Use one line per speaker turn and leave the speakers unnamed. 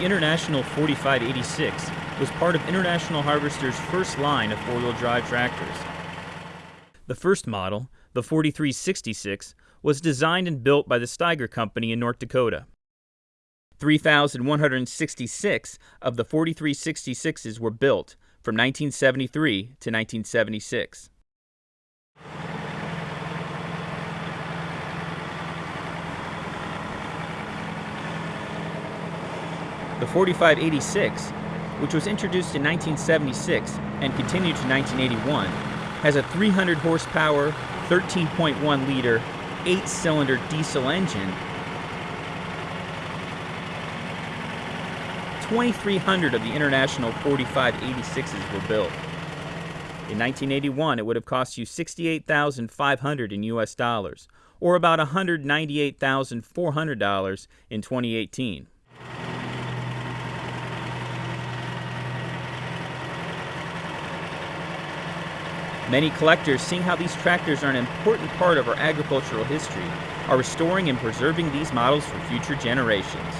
International 4586 was part of International Harvester's first line of four-wheel drive tractors. The first model, the 4366, was designed and built by the Steiger Company in North Dakota. 3,166 of the 4366s were built from 1973 to 1976. The 4586, which was introduced in 1976 and continued to 1981, has a 300 horsepower, 13.1 liter, 8 cylinder diesel engine 2,300 of the International 4586s were built. In 1981, it would have cost you 68,500 in US dollars, or about $198,400 in 2018. Many collectors, seeing how these tractors are an important part of our agricultural history, are restoring and preserving these models for future generations.